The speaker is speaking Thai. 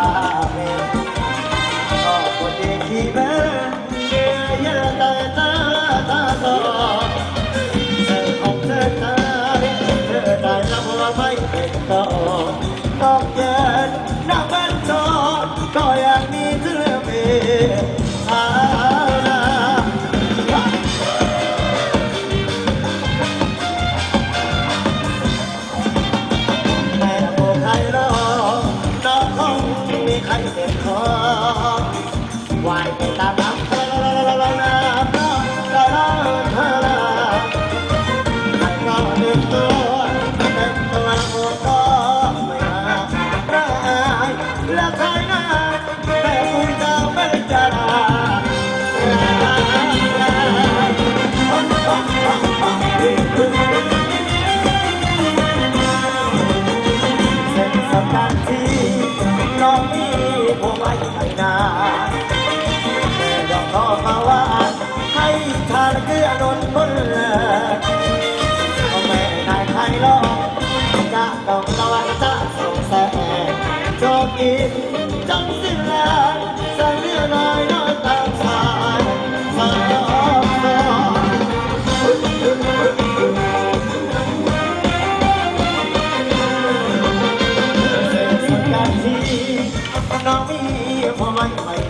Thank you. น้องพี่พอไม่ไป